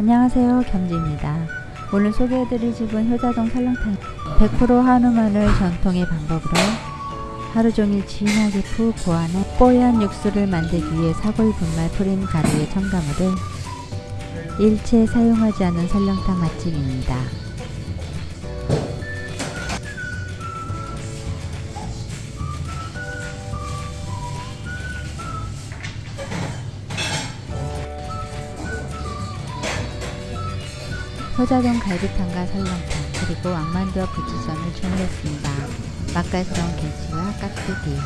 안녕하세요 겸지입니다. 오늘 소개해드릴 집은 효자동 설렁탕 100% 한우 마늘 전통의 방법으로 하루종일 진하게 푹 고안해 뽀얀 육수를 만들기 위해 사골 분말 프린 가루의 첨가물을 일체 사용하지 않은 설렁탕 맛집입니다. 효자동 갈비탕과 설렁탕 그리고 왕만두와 부추전을 주문했습니다. 맛깔스러운 김치와 깍두기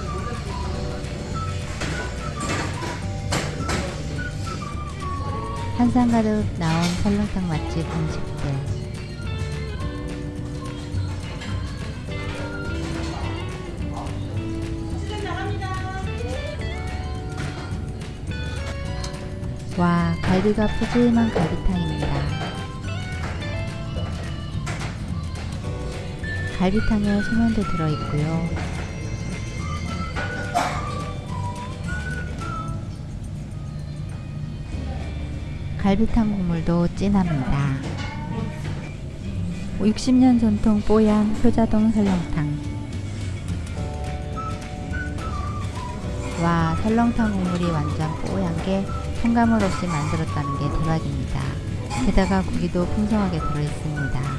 한상 가득 나온 설렁탕 맛집 음식들 와 갈비가 푸짐한 갈비탕입니다. 갈비탕에 소면도 들어있고요. 갈비탕 국물도 진합니다. 60년 전통 뽀얀 효자동 설렁탕 와 설렁탕 국물이 완전 뽀얀게 첨가물 없이 만들었다는 게 대박입니다. 게다가 고기도 풍성하게 들어있습니다.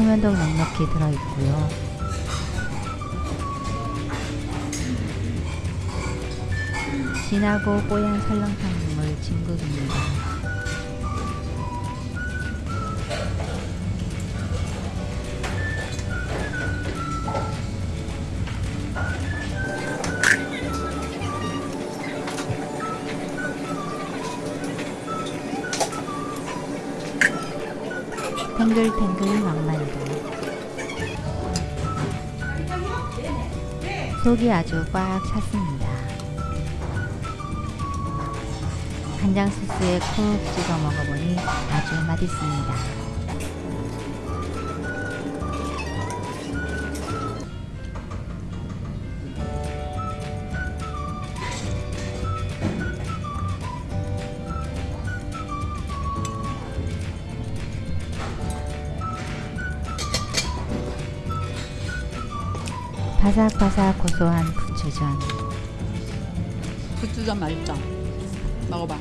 소면도 넉넉히 들어있고요. 진하고 뽀얀 설렁탕 국물 진국입니다. 탱글탱글 왕만두 속이 아주 꽉 찼습니다. 간장 소스에 콕 찍어 먹어보니 아주 맛있습니다. 바삭바삭 고소한 부추전 부추전 맛있다. 먹어봐.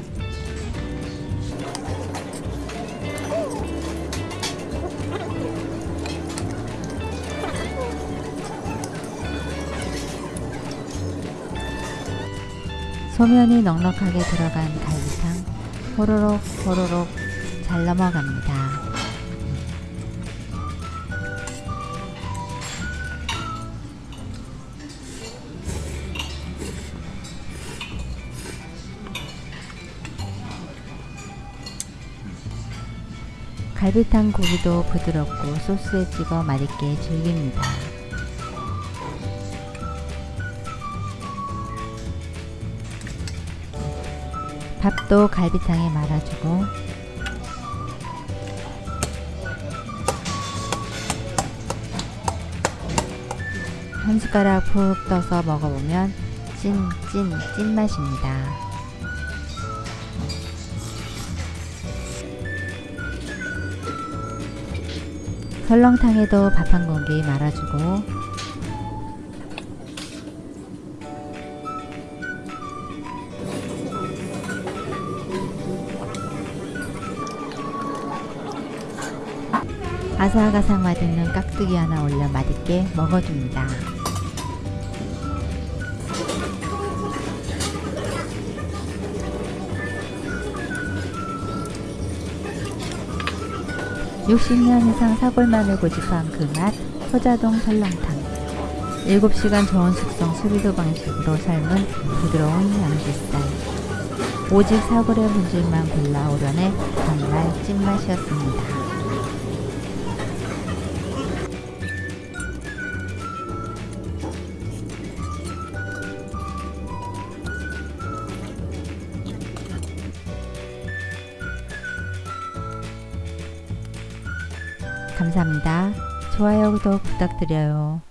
소면이 넉넉하게 들어간 갈비탕 호로록 호로록 잘 넘어갑니다. 갈비탕 고기도 부드럽고 소스에 찍어 맛있게 즐깁니다. 밥도 갈비탕에 말아주고 한 숟가락 푹 떠서 먹어보면 찐, 찐, 찐맛입니다. 설렁탕에도 밥 한 공기 말아주고 아삭아삭 맛있는 깍두기 하나 올려 맛있게 먹어줍니다. (60년) 이상 사골만을 고집한 그맛 효자동 설렁탕 7시간 저온 숙성 수비도 방식으로 삶은 부드러운 양지살 오직 사골의 본질만 골라 오려내 정말 찐맛이었습니다. 감사합니다. 좋아요, 구독 부탁드려요.